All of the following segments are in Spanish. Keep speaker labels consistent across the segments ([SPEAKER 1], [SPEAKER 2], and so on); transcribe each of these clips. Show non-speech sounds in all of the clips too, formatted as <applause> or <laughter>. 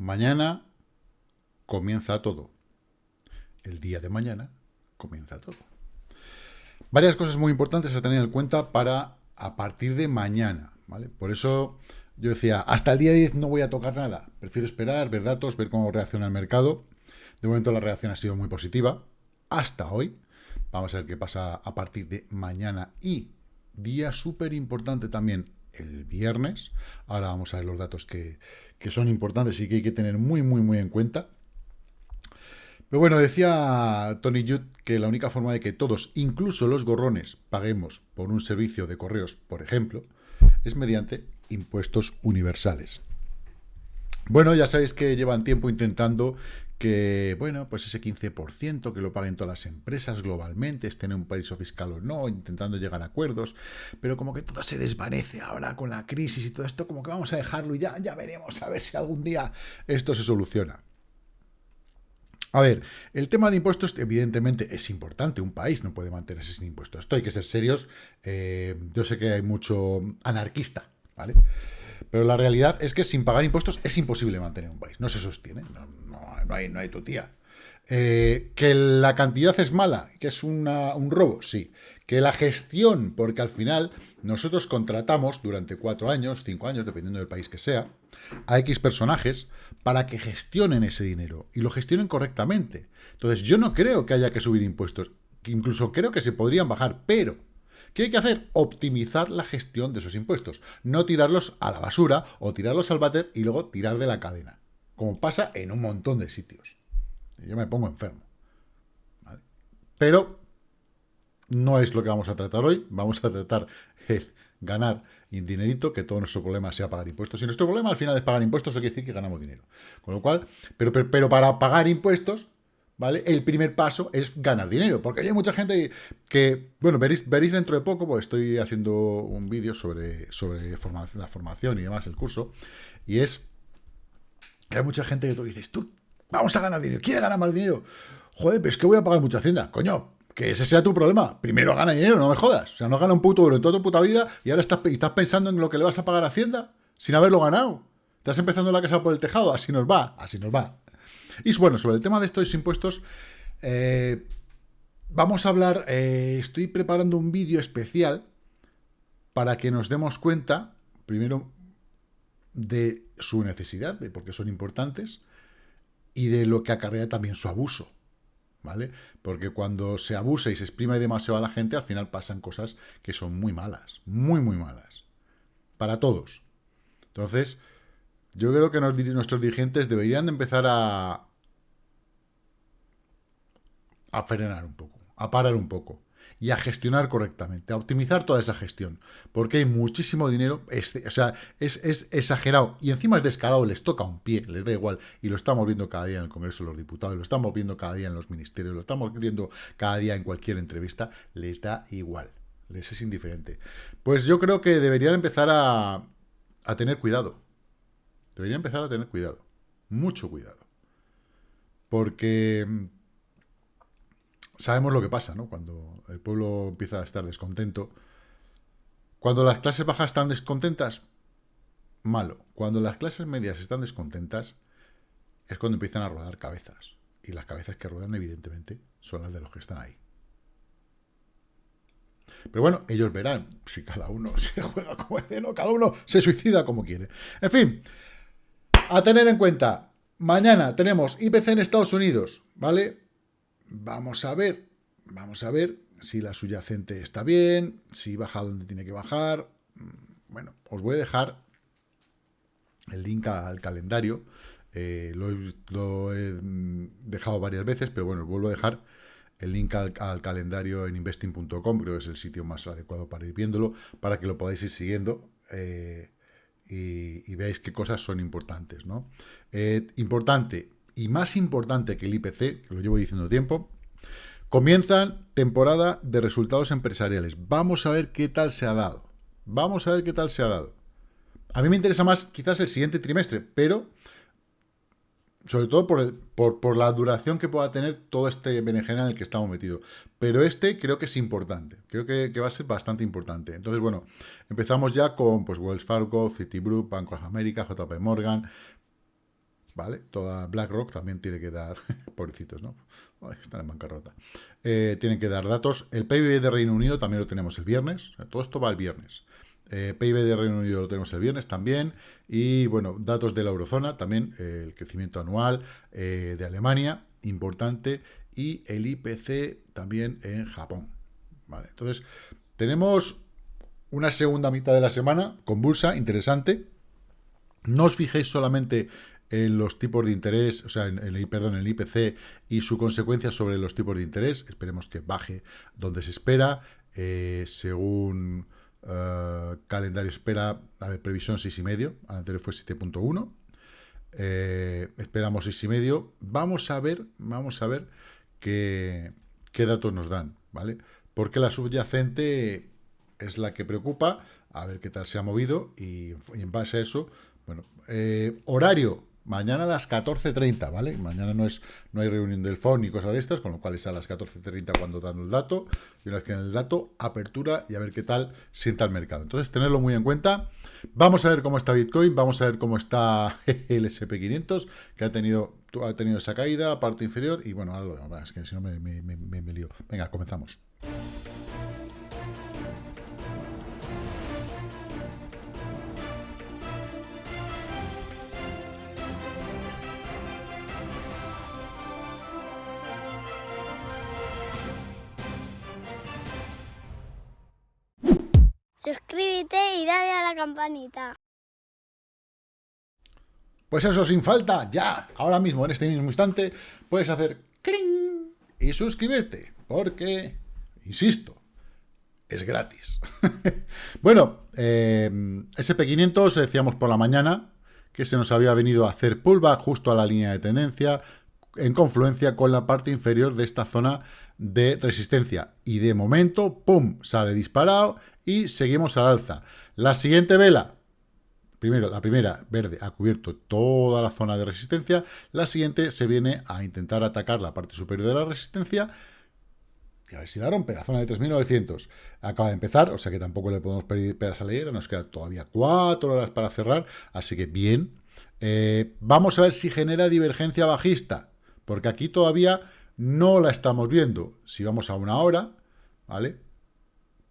[SPEAKER 1] Mañana comienza todo. El día de mañana comienza todo. Varias cosas muy importantes a tener en cuenta para a partir de mañana, ¿vale? Por eso yo decía, hasta el día 10 no voy a tocar nada. Prefiero esperar, ver datos, ver cómo reacciona el mercado. De momento la reacción ha sido muy positiva. Hasta hoy. Vamos a ver qué pasa a partir de mañana y día súper importante también el viernes. Ahora vamos a ver los datos que, que son importantes y que hay que tener muy, muy, muy en cuenta. Pero bueno, decía Tony Judd que la única forma de que todos, incluso los gorrones, paguemos por un servicio de correos, por ejemplo, es mediante impuestos universales. Bueno, ya sabéis que llevan tiempo intentando que, bueno, pues ese 15% que lo paguen todas las empresas globalmente, estén en un paraíso fiscal o no, intentando llegar a acuerdos, pero como que todo se desvanece ahora con la crisis y todo esto, como que vamos a dejarlo y ya, ya veremos a ver si algún día esto se soluciona. A ver, el tema de impuestos evidentemente es importante, un país no puede mantenerse sin impuestos. Esto hay que ser serios, eh, yo sé que hay mucho anarquista, ¿vale? Pero la realidad es que sin pagar impuestos es imposible mantener un país, no se sostiene, no, hay, no hay tu tía. Eh, que la cantidad es mala, que es un robo, sí. Que la gestión, porque al final nosotros contratamos durante cuatro años, cinco años, dependiendo del país que sea, a X personajes para que gestionen ese dinero y lo gestionen correctamente. Entonces, yo no creo que haya que subir impuestos, incluso creo que se podrían bajar, pero ¿qué hay que hacer? Optimizar la gestión de esos impuestos, no tirarlos a la basura o tirarlos al váter y luego tirar de la cadena, como pasa en un montón de sitios. Yo me pongo enfermo. Pero no es lo que vamos a tratar hoy, vamos a tratar el ganar dinerito, que todo nuestro problema sea pagar impuestos. Y nuestro problema al final es pagar impuestos, eso quiere decir que ganamos dinero. Con lo cual, pero, pero, para pagar impuestos, ¿vale? El primer paso es ganar dinero, porque hay mucha gente que, bueno, veréis, veréis dentro de poco, pues estoy haciendo un vídeo sobre, sobre la formación y demás, el curso, y es que hay mucha gente que tú dices, tú, vamos a ganar dinero, ¿quieres ganar más dinero? Joder, pero es que voy a pagar mucha hacienda. Coño, que ese sea tu problema. Primero gana dinero, no me jodas. O sea, no gana un puto euro en toda tu puta vida y ahora estás, estás pensando en lo que le vas a pagar a Hacienda sin haberlo ganado. Estás empezando la casa por el tejado. Así nos va, así nos va. Y bueno, sobre el tema de estos impuestos, eh, vamos a hablar, eh, estoy preparando un vídeo especial para que nos demos cuenta, primero, de su necesidad, de por qué son importantes, y de lo que acarrea también su abuso. ¿vale? Porque cuando se abusa y se exprime demasiado a la gente, al final pasan cosas que son muy malas, muy, muy malas. Para todos. Entonces, yo creo que nuestros dirigentes deberían de empezar a, a frenar un poco, a parar un poco y a gestionar correctamente, a optimizar toda esa gestión, porque hay muchísimo dinero, o sea, es, exagerado, y encima es descarado, les toca un pie, les da igual, y lo estamos viendo cada día en el Congreso de los Diputados, lo estamos viendo cada día en los ministerios, lo estamos viendo cada día en cualquier entrevista, les da igual, les es indiferente. Pues yo creo que deberían empezar a tener cuidado, deberían empezar a tener cuidado, mucho cuidado, porque sabemos lo que pasa, ¿no? Cuando el pueblo empieza a estar descontento. Cuando las clases bajas están descontentas, malo. Cuando las clases medias están descontentas, es cuando empiezan a rodar cabezas. Y las cabezas que ruedan, evidentemente, son las de los que están ahí. Pero bueno, ellos verán si cada uno <laughs> se juega como es no, cada uno se suicida como quiere. En fin, a tener en cuenta, mañana tenemos IPC en Estados Unidos, ¿vale? Vamos a ver, vamos a ver si la subyacente está bien, si baja donde tiene que bajar. Mm, bueno, os voy a dejar el link al calendario. Eh, lo, he mm, dejado varias veces, pero bueno, os vuelvo a dejar el link al, calendario en investing.com, creo que es el sitio más adecuado para ir viéndolo, para que lo podáis ir siguiendo eh, y, veáis qué cosas son importantes. ¿no? Eh, importante, y más importante que el IPC, que lo llevo diciendo tiempo, comienzan temporada de resultados empresariales. Vamos a ver qué tal se ha dado. Vamos a ver qué tal se ha dado. A mí me interesa más quizás el siguiente trimestre, pero sobre todo por, el, por, la duración que pueda tener todo este berenjena en el que estamos metidos. Pero este creo que es importante, creo que, va a ser bastante importante. Entonces, bueno, empezamos ya con pues, Wells Fargo, Citigroup, Banco of America, JP Morgan, ¿vale? Toda BlackRock también tiene que dar, <laughs> pobrecitos, ¿no? están en bancarrota. Eh, tienen que dar datos. El PIB de Reino Unido también lo tenemos el viernes. todo esto va el viernes. Eh, PIB de Reino Unido lo tenemos el viernes también. Y bueno, datos de la eurozona también. Eh, el crecimiento anual de Alemania, importante. Y el IPC también en Japón. ¿vale? Entonces, tenemos una segunda mitad de la semana convulsa, interesante. No os fijéis solamente en los tipos de interés, o sea, en, el, perdón, en el IPC y su consecuencia sobre los tipos de interés. Esperemos que baje donde se espera. Eh, según uh, calendario espera, a ver, previsión 6,5, al anterior fue 7.1. Eh, esperamos 6,5. Vamos a ver, vamos a ver qué, qué datos nos dan, ¿vale? Porque la subyacente es la que preocupa, a ver qué tal se ha movido y, en base a eso, bueno, eh, horario, Mañana a las 14.30, ¿vale? Mañana no es no hay reunión del FON ni cosas de estas, con lo cual es a las 14.30 cuando dan el dato. Y una vez que dan el dato, apertura y a ver qué tal sienta el mercado. Entonces, tenerlo muy en cuenta. Vamos a ver cómo está Bitcoin, vamos a ver cómo está <laughs> el SP500, que ha tenido, ha tenido esa caída, parte inferior. Y bueno, ahora lo es que si no me, me, me, me lío. Venga, comenzamos.
[SPEAKER 2] A la campanita.
[SPEAKER 1] Pues eso, sin falta, ya, ahora mismo, en este mismo instante, puedes hacer cling y suscribirte, porque, insisto, es gratis. <laughs> bueno, eh, SP500 decíamos por la mañana que se nos había venido a hacer pullback justo a la línea de tendencia, en confluencia con la parte inferior de esta zona de resistencia. Y de momento, ¡pum!, sale disparado y seguimos al alza. La siguiente vela, primero, la primera, verde, ha cubierto toda la zona de resistencia. La siguiente se viene a intentar atacar la parte superior de la resistencia y a ver si la rompe, la zona de 3.900. Acaba de empezar, o sea que tampoco le podemos pedir peras a leer, nos quedan todavía cuatro horas para cerrar, así que bien. Eh, vamos a ver si genera divergencia bajista, porque aquí todavía no la estamos viendo. Si vamos a una hora, ¿vale?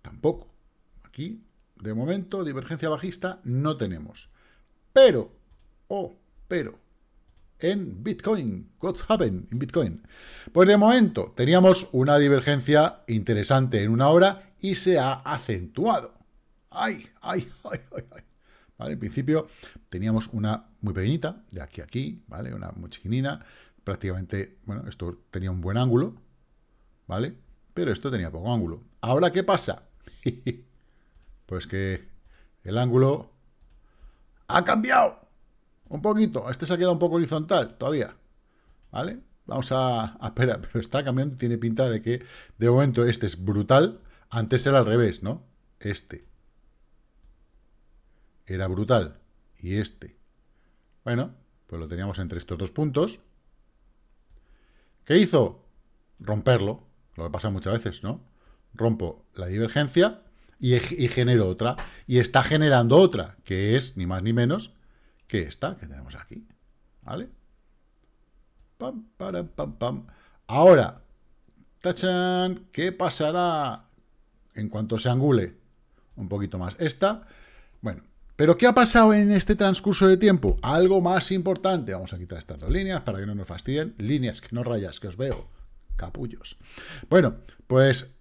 [SPEAKER 1] Tampoco. Aquí, de momento, divergencia bajista no tenemos. Pero, oh, pero, en Bitcoin, what's happened in Bitcoin? Pues de momento teníamos una divergencia interesante en una hora y se ha acentuado. ¡Ay, ay, ay, ay, ay! En principio teníamos una muy pequeñita, de aquí a aquí, ¿vale? Una muy chiquinina, prácticamente, bueno, esto tenía un buen ángulo, ¿vale? Pero esto tenía poco ángulo. ¿Ahora qué pasa? <laughs> Pues que el ángulo ha cambiado un poquito. Este se ha quedado un poco horizontal todavía. ¿Vale? Vamos a, esperar, <laughs> pero está cambiando. Tiene pinta de que de momento este es brutal. Antes era al revés, ¿no? Este era brutal. Y este. Bueno, pues lo teníamos entre estos dos puntos. ¿Qué hizo? Romperlo. Lo que pasa muchas veces, ¿no? Rompo la divergencia y, genero otra. Y está generando otra, que es ni más ni menos que esta que tenemos aquí. ¿Vale? Ahora, tachan, ¿qué pasará en cuanto se angule un poquito más? Esta, bueno, ¿pero qué ha pasado en este transcurso de tiempo? Algo más importante. Vamos a quitar estas dos líneas para que no nos fastidien. Líneas, que no rayas, que os veo. Capullos. Bueno, pues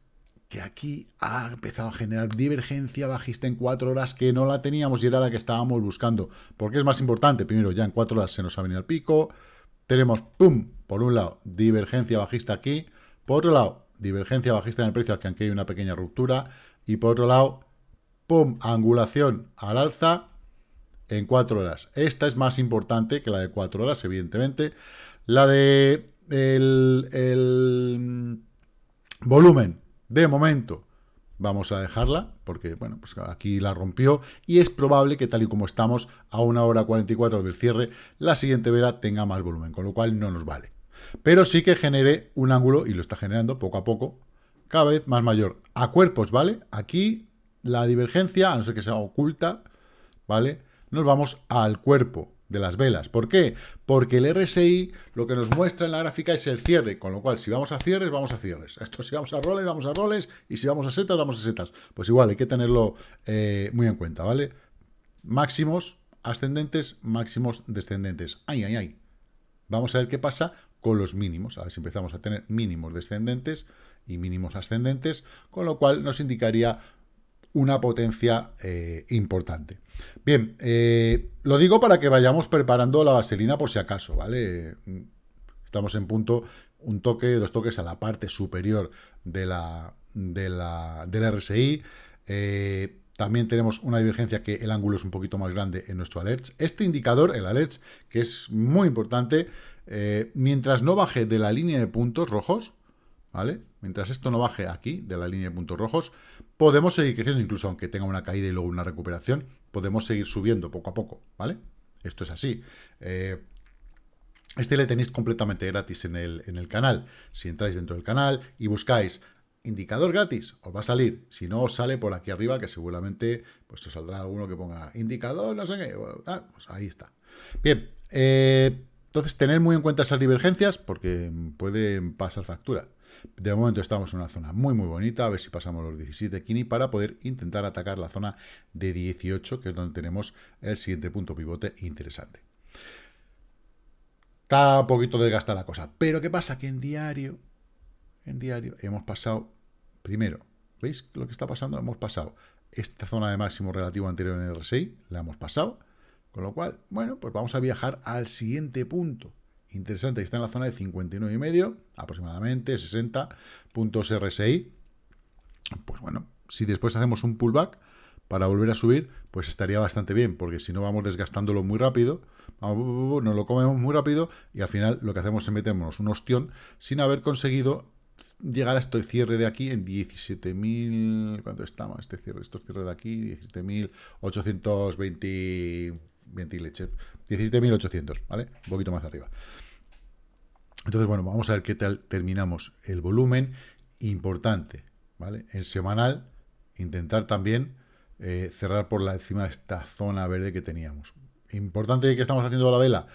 [SPEAKER 1] que aquí ha empezado a generar divergencia bajista en cuatro horas que no la teníamos y era la que estábamos buscando. porque es más importante? Primero, ya en cuatro horas se nos ha venido el pico. Tenemos, pum, por un lado, divergencia bajista aquí. Por otro lado, divergencia bajista en el precio, que aunque hay una pequeña ruptura. Y por otro lado, pum, angulación al alza en cuatro horas. Esta es más importante que la de cuatro horas, evidentemente. La de el, el volumen de momento vamos a dejarla, porque bueno, pues aquí la rompió y es probable que tal y como estamos a una hora 44 del cierre, la siguiente vela tenga más volumen, con lo cual no nos vale. Pero sí que genere un ángulo, y lo está generando poco a poco, cada vez más mayor. A cuerpos, ¿vale? Aquí la divergencia, a no ser que sea oculta, ¿vale? Nos vamos al cuerpo de las velas. ¿Por qué? Porque el RSI lo que nos muestra en la gráfica es el cierre, con lo cual si vamos a cierres, vamos a cierres. Esto si vamos a roles, vamos a roles, y si vamos a setas, vamos a setas. Pues igual, hay que tenerlo eh, muy en cuenta, ¿vale? Máximos ascendentes, máximos descendentes. ¡Ay, ay, ay! Vamos a ver qué pasa con los mínimos. A ver si empezamos a tener mínimos descendentes y mínimos ascendentes, con lo cual nos indicaría una potencia eh, importante. Bien, eh, lo digo para que vayamos preparando la vaselina por si acaso, ¿vale? Estamos en punto, un toque, dos toques a la parte superior de la, de la, del RSI. Eh, también tenemos una divergencia que el ángulo es un poquito más grande en nuestro alerts. Este indicador, el alerts, que es muy importante, mientras no baje de la línea de puntos rojos, ¿vale? Mientras esto no baje aquí, de la línea de puntos rojos, podemos seguir creciendo, incluso aunque tenga una caída y luego una recuperación, podemos seguir subiendo poco a poco, ¿vale? Esto es así. Eh, este le tenéis completamente gratis en el, en el canal. Si entráis dentro del canal y buscáis indicador gratis, os va a salir. Si no, os sale por aquí arriba, que seguramente pues os saldrá alguno que ponga indicador, no sé qué. Ah, pues ahí está. Bien, eh, entonces tener muy en cuenta esas divergencias porque pueden pasar factura. De momento estamos en una zona muy muy bonita, a ver si pasamos los 17 kini para poder intentar atacar la zona de 18, que es donde tenemos el siguiente punto pivote interesante. Está un poquito desgastada la cosa, pero ¿qué pasa? Que en diario, en diario hemos pasado, primero, ¿veis lo que está pasando? Hemos pasado esta zona de máximo relativo anterior en el RSI, la hemos pasado, con lo cual, bueno, pues vamos a viajar al siguiente punto interesante, que está en la zona de 59,5, aproximadamente 60 puntos RSI. Pues bueno, si después hacemos un pullback para volver a subir, pues estaría bastante bien, porque si no vamos desgastándolo muy rápido, nos lo comemos muy rápido y al final lo que hacemos es meternos un ostión sin haber conseguido llegar a este cierre de aquí en 17.000, ¿cuánto estamos? Este cierre, estos cierres de aquí, 17.820 17.800, ¿vale? Un poquito más arriba. Entonces, bueno, vamos a ver qué tal terminamos el volumen. Importante, ¿vale? En semanal, intentar también eh, cerrar por la encima de esta zona verde que teníamos. Importante que estamos haciendo la vela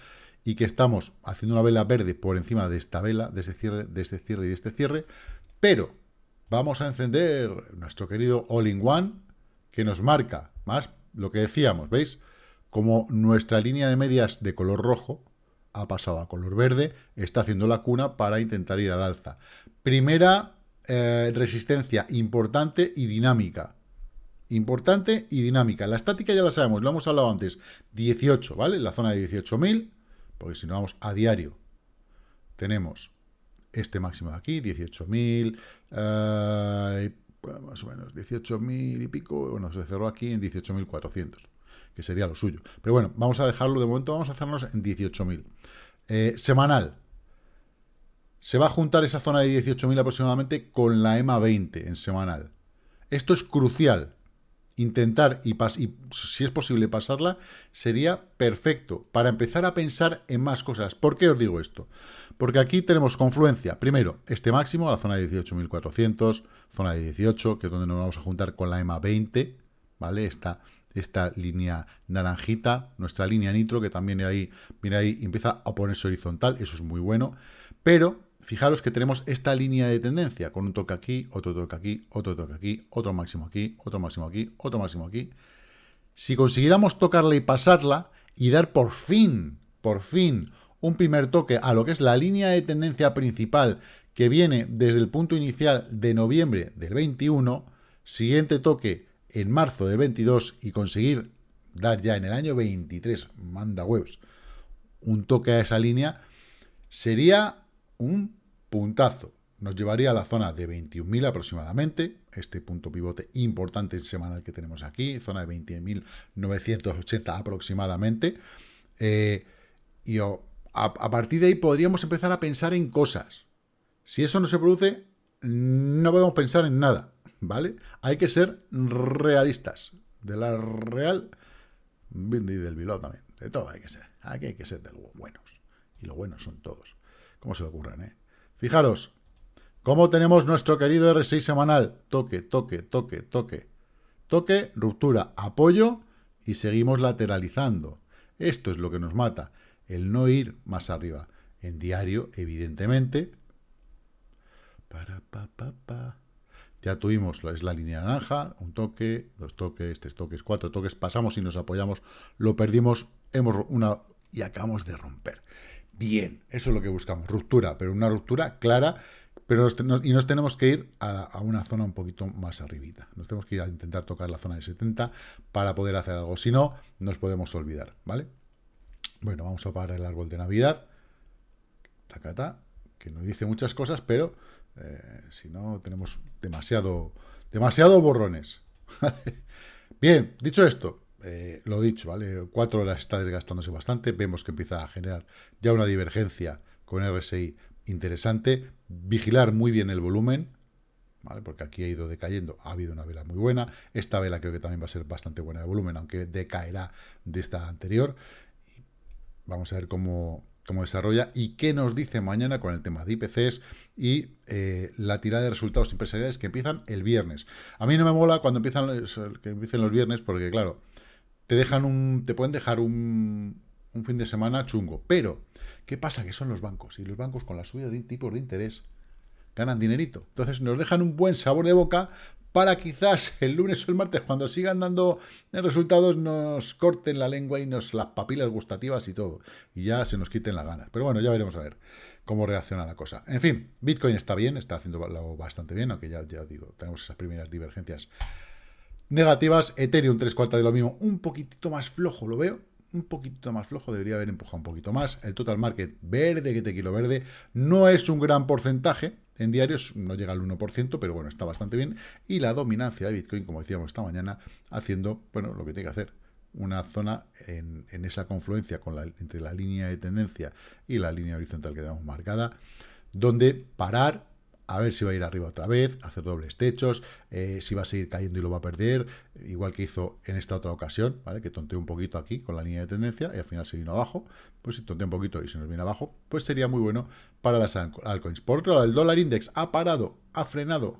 [SPEAKER 1] y que estamos haciendo una vela verde por encima de esta vela, de este cierre, de este cierre y de este cierre, pero vamos a encender nuestro querido All-in-One que nos marca más lo que decíamos, ¿veis? Como nuestra línea de medias de color rojo ha pasado a color verde, está haciendo la cuna para intentar ir al alza. Primera eh, resistencia importante y dinámica. Importante y dinámica. La estática ya la sabemos, lo hemos hablado antes. 18, ¿vale? La zona de 18.000, porque si no vamos a diario, tenemos este máximo de aquí, 18.000, eh, más o menos 18.000 y pico, bueno, se cerró aquí en 18.400 que sería lo suyo. Pero bueno, vamos a dejarlo de momento, vamos a hacernos en 18.000. Eh, semanal. Se va a juntar esa zona de 18.000 aproximadamente con la EMA 20 en semanal. Esto es crucial. Intentar y, y si es posible pasarla sería perfecto para empezar a pensar en más cosas. ¿Por qué os digo esto? Porque aquí tenemos confluencia. Primero, este máximo, la zona de 18.400, zona de 18, que es donde nos vamos a juntar con la EMA 20, ¿vale? Esta esta línea naranjita, nuestra línea nitro, que también ahí, mira ahí, empieza a ponerse horizontal, eso es muy bueno, pero fijaros que tenemos esta línea de tendencia, con un toque aquí, otro toque aquí, otro toque aquí, otro máximo aquí, otro máximo aquí, otro máximo aquí. Si consiguiéramos tocarla y pasarla, y dar por fin, por fin, un primer toque a lo que es la línea de tendencia principal, que viene desde el punto inicial de noviembre del 21, siguiente toque en marzo del 22 y conseguir dar ya en el año 23, manda webs, un toque a esa línea, sería un puntazo. Nos llevaría a la zona de 21.000 aproximadamente, este punto pivote importante semanal que tenemos aquí, zona de 20.980 aproximadamente. Eh, y a, a partir de ahí podríamos empezar a pensar en cosas. Si eso no se produce, no podemos pensar en nada. ¿Vale? Hay que ser realistas. De la real y del Bilbao también. De todo hay que ser. Aquí hay que ser de los buenos. Y los buenos son todos. ¿Cómo se le ocurren, eh? Fijaros, cómo tenemos nuestro querido R6 semanal. Toque, toque, toque, toque. Toque, ruptura, apoyo y seguimos lateralizando. Esto es lo que nos mata, el no ir más arriba. En diario, evidentemente, para, pa, pa, pa. Ya tuvimos, es la línea naranja, un toque, dos toques, tres toques, cuatro toques, pasamos y nos apoyamos, lo perdimos, hemos una y acabamos de romper. Bien, eso es lo que buscamos, ruptura, pero una ruptura clara, pero y nos tenemos que ir a, una zona un poquito más arribita. Nos tenemos que ir a intentar tocar la zona de 70 para poder hacer algo, si no, nos podemos olvidar, ¿vale? Bueno, vamos a parar el árbol de Navidad, tacata, que nos dice muchas cosas, pero eh, si no, tenemos demasiado, demasiado borrones. <laughs> Bien, dicho esto, eh, lo dicho, ¿vale? Cuatro horas está desgastándose bastante, vemos que empieza a generar ya una divergencia con RSI interesante, vigilar muy bien el volumen, ¿vale? Porque aquí ha ido decayendo, ha habido una vela muy buena, esta vela creo que también va a ser bastante buena de volumen, aunque decaerá de esta anterior. Vamos a ver cómo, cómo desarrolla y qué nos dice mañana con el tema de IPCs y eh, la tirada de resultados empresariales que empiezan el viernes. A mí no me mola cuando empiezan que empiecen los viernes porque, claro, te dejan un te pueden dejar un, un fin de semana chungo. Pero, ¿qué pasa? Que son los bancos y los bancos con la subida de tipos de interés ganan dinerito. Entonces nos dejan un buen sabor de boca para quizás el lunes o el martes, cuando sigan dando resultados, nos corten la lengua y nos las papilas gustativas y todo. Y ya se nos quiten las ganas. Pero bueno, ya veremos a ver cómo reacciona la cosa. En fin, Bitcoin está bien, está haciendo bastante bien, aunque ya, ya digo, tenemos esas primeras divergencias negativas. Ethereum, tres cuartas de lo mismo, un poquitito más flojo, lo veo. Un poquito más flojo, debería haber empujado un poquito más. El total market verde, que te quiero verde, no es un gran porcentaje, en diarios no llega al 1%, pero bueno, está bastante bien. Y la dominancia de Bitcoin, como decíamos esta mañana, haciendo, bueno, lo que tiene que hacer. Una zona en, esa confluencia entre la línea de tendencia y la línea horizontal que tenemos marcada, donde parar, a ver si va a ir arriba otra vez, hacer dobles techos, eh, si va a seguir cayendo y lo va a perder, igual que hizo en esta otra ocasión, ¿vale? que tonteó un poquito aquí con la línea de tendencia y al final se vino abajo, pues si tontea un poquito y se nos viene abajo, pues sería muy bueno para las altcoins. Por otro lado, el dólar index ha parado, ha frenado,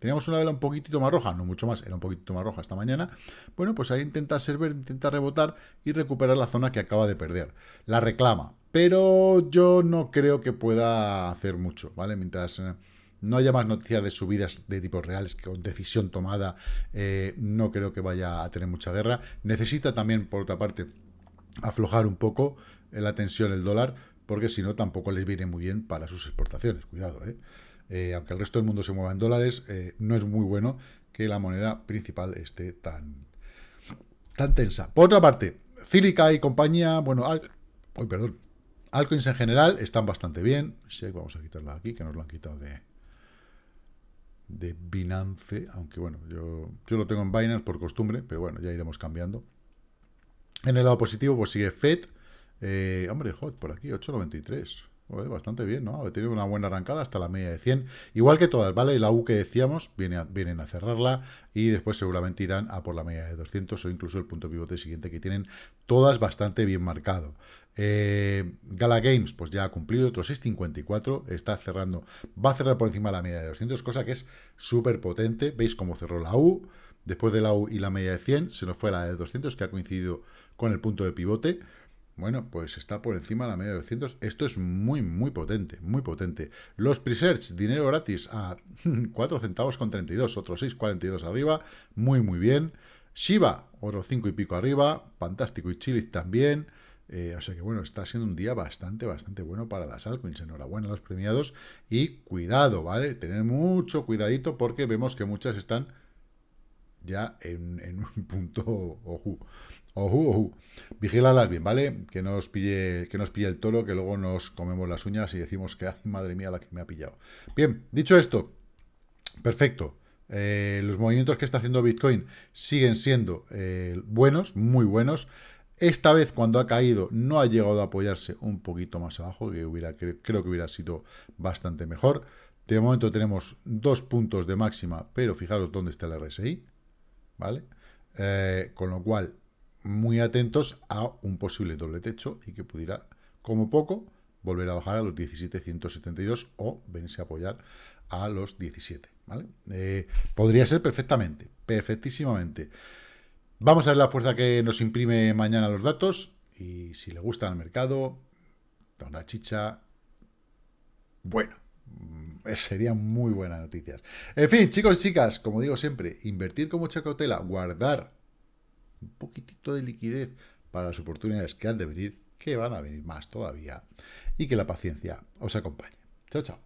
[SPEAKER 1] teníamos una vela un poquitito más roja, no mucho más, era un poquito más roja esta mañana, bueno, pues ahí intenta servir, intenta rebotar y recuperar la zona que acaba de perder. La reclama, pero yo no creo que pueda hacer mucho, ¿vale? Mientras... Eh, no haya más noticias de subidas de tipos reales con decisión tomada, eh, no creo que vaya a tener mucha guerra. Necesita también, por otra parte, aflojar un poco la tensión el dólar, porque si no tampoco les viene muy bien para sus exportaciones. Cuidado, ¿eh? eh aunque el resto del mundo se mueva en dólares, eh, no es muy bueno que la moneda principal esté tan, tan tensa. Por otra parte, Cílica y compañía, bueno, al, perdón, altcoins en general están bastante bien. vamos a quitarla aquí, que nos lo han quitado de, de Binance, aunque bueno, yo, yo lo tengo en Binance por costumbre, pero bueno, ya iremos cambiando. En el lado positivo, pues sigue FED. Eh, hombre, hot, por aquí, 8.93. bastante bien, ¿no? Tenido una buena arrancada hasta la media de 100. Igual que todas, ¿vale? La U que decíamos, viene vienen a cerrarla y después seguramente irán a por la media de 200 o incluso el punto pivote siguiente que tienen todas bastante bien marcado. Eh, Gala Games, pues ya ha cumplido otro 6.54, está cerrando, va a cerrar por encima de la media de 200, cosa que es súper potente. Veis cómo cerró la U, después de la U y la media de 100, se nos fue la de 200, que ha coincidido con el punto de pivote. Bueno, pues está por encima de la media de 200. Esto es muy, muy potente, muy potente. Los presets, dinero gratis a <laughs> 4 centavos con 32, otros 6,42 arriba, muy, muy bien. Shiba, otro 5 y pico arriba, fantástico y Chile también. Eh, o sea que bueno, está siendo un día bastante, bastante bueno para las altcoins. Enhorabuena a los premiados y cuidado, ¿vale? Tener mucho cuidadito porque vemos que muchas están ya en, un <laughs> punto ojo. Ojo, ojo. Vigílalas bien, ¿vale? Que nos pille, que nos pille el toro, que luego nos comemos las uñas y decimos que, ay, madre mía, la que me ha pillado. Bien, dicho esto, perfecto. Eh, los movimientos que está haciendo Bitcoin siguen siendo eh, buenos, muy buenos. Esta vez, cuando ha caído, no ha llegado a apoyarse un poquito más abajo, que hubiera, creo que hubiera sido bastante mejor. De momento tenemos dos puntos de máxima, pero fijaros dónde está el RSI, ¿vale? Eh, con lo cual, muy atentos a un posible doble techo y que pudiera, como poco, volver a bajar a los 17.172 o venirse a apoyar a los 17, ¿vale? Eh, podría ser perfectamente, perfectísimamente. Vamos a ver la fuerza que nos imprime mañana los datos Y si le gusta el mercado, la chicha, bueno, mm, <laughs> sería muy buenas noticias. En fin, chicos y chicas, como digo siempre, invertir con mucha cautela, guardar un poquitito de liquidez para las oportunidades que han de venir, que van a venir más todavía, y que la paciencia os acompañe. Chao, chao.